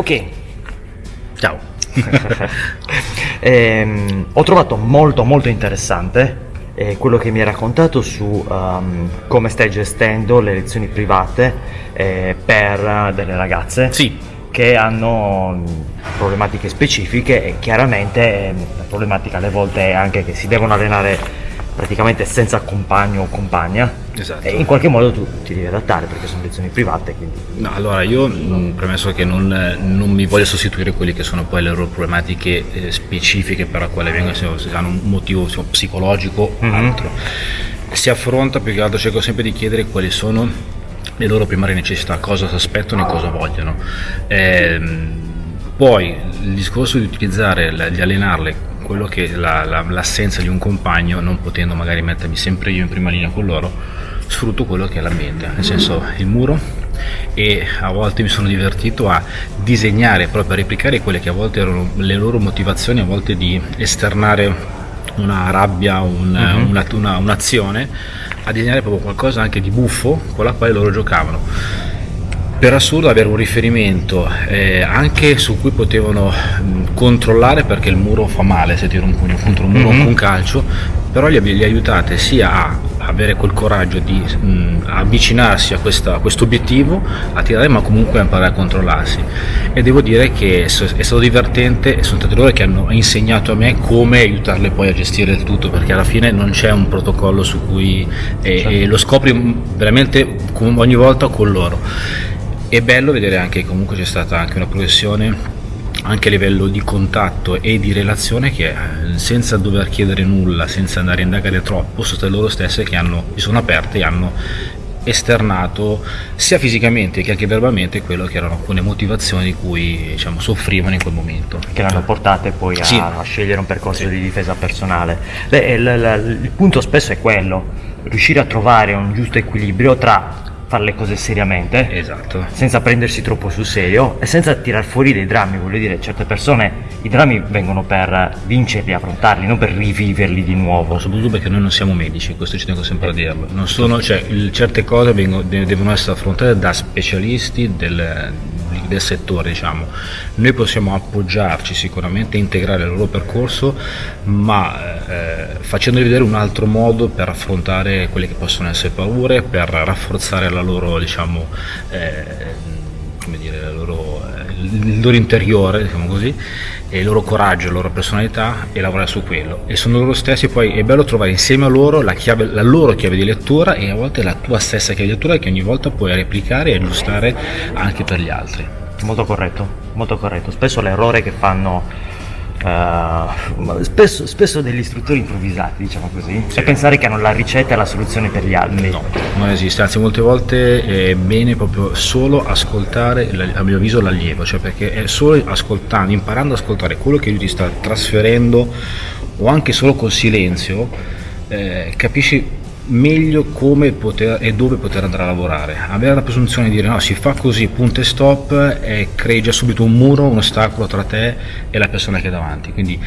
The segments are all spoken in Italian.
Ok, Ciao. Ehm, ho trovato molto molto interessante eh, quello che mi hai raccontato su ehm, come stai gestendo le lezioni private eh, per eh, delle ragazze Sì, che hanno mh, problematiche specifiche e chiaramente eh, la problematica alle volte è anche che si devono allenare praticamente senza compagno o compagna esatto. e in qualche modo tu ti devi adattare perché sono lezioni private quindi No, allora io mh, premesso che non, eh, non mi voglio sostituire quelli che sono poi le loro problematiche eh, specifiche per la quale vengono, se se hanno un motivo insomma, psicologico o Mhm. altro. Si affronta più che altro, cerco sempre di chiedere quali sono le loro primarie necessità, cosa si aspettano e cosa vogliono. Ehm, poi il discorso di utilizzare, di allenarle quello che è la- la- l'assenza di un compagno, non potendo magari mettermi sempre io in prima linea con loro, sfrutto quello che è l'ambiente, nel senso il muro e a volte mi sono divertito a disegnare proprio a replicare quelle che a volte erano le loro motivazioni, a volte di esternare una rabbia, un- Mhm. una- una- un'azione, a disegnare proprio qualcosa anche di buffo con la quale loro giocavano per assurdo avere un riferimento eh, anche su cui potevano mh, controllare perché il muro fa male se tira un pugno contro un muro o Mhm. con un calcio però li, li aiutate sia a avere quel coraggio di mh, avvicinarsi a questa- a questo obiettivo a tirare ma comunque a imparare a controllarsi. E devo dire che è stato divertente e sono stati loro che hanno insegnato a me come aiutarle poi a gestire il tutto perché alla fine non c'è un protocollo su cui e- e lo scopri veramente ogni volta con loro è bello vedere anche che comunque c'è stata anche una progressione anche a livello di contatto e di relazione che eh, senza dover chiedere nulla, senza andare a indagare troppo, sono state loro stesse che hanno, si sono aperte e hanno esternato sia fisicamente che anche verbalmente quello che erano alcune motivazioni di cui diciamo, soffrivano in quel momento. che l'hanno portate poi a, Sì. a scegliere un percorso Sì. di difesa personale. Beh, il, il- il punto spesso è quello, riuscire a trovare un giusto equilibrio tra fare le cose seriamente, Esatto. senza prendersi troppo sul serio e senza tirar fuori dei drammi, voglio dire, certe persone i drammi vengono per vincerli, affrontarli, non per riviverli di nuovo. soprattutto perché noi non siamo medici, questo ci tengo sempre a dirlo. Non sono, cioè, il- certe cose vengono- de- devono essere affrontate da specialisti del, del settore, diciamo. Noi possiamo appoggiarci sicuramente, integrare il loro percorso, ma eh, facendogli vedere un altro modo per affrontare quelle che possono essere paure, per rafforzare la loro, diciamo, eh, come dire, la loro, il loro interiore, diciamo così, e il loro coraggio, la loro personalità e lavorare su quello. E sono loro stessi, poi è bello trovare insieme a loro la, chiave, la loro chiave di lettura e a volte la tua stessa chiave di lettura che ogni volta puoi replicare e aggiustare anche per gli altri. Molto corretto, molto corretto. Spesso l'errore che fanno eh, spesso, spesso degli istruttori improvvisati, diciamo così, è pensare che hanno la ricetta e la soluzione per gli altri. No, non esiste, anzi molte volte è bene proprio solo ascoltare, a mio avviso, l'allievo, cioè perché è solo ascoltando, imparando ad ascoltare quello che lui ti sta trasferendo o anche solo col silenzio, eh, capisci meglio come poter e dove poter andare a lavorare. Avere la presunzione di dire no, si fa così, punto e stop, e crei già subito un muro, un ostacolo tra te e la persona che è davanti. Quindi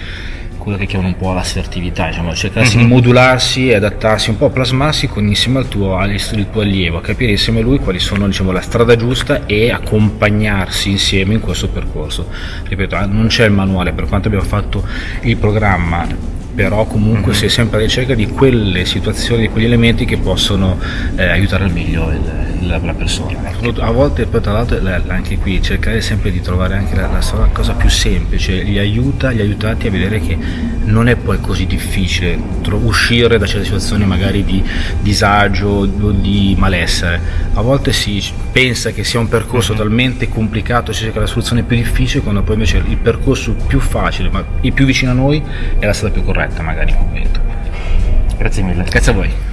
quello che chiamano un po' l'assertività, diciamo, cercarsi di modularsi e adattarsi, un po' a plasmarsi con, insieme al tuo, al tuo allievo, a capire insieme a lui quali sono diciamo, la strada giusta e accompagnarsi insieme in questo percorso. Ripeto, eh, non c'è il manuale per quanto abbiamo fatto il programma, però comunque si è sempre alla ricerca di quelle situazioni, di quegli elementi che possono eh, aiutare al meglio il- la, la persona. A volte poi tra l'altro la- anche qui cercare sempre di trovare anche la, la cosa più semplice, li aiuta, gli aiutati a vedere che non è poi così difficile uscire da certe situazioni magari di disagio o di malessere. A volte si pensa che sia un percorso talmente complicato, si cerca la soluzione più difficile, quando poi invece il percorso più facile, ma il più vicino a noi, è la strada più corretta magari in quel momento. Grazie mille. Grazie a voi.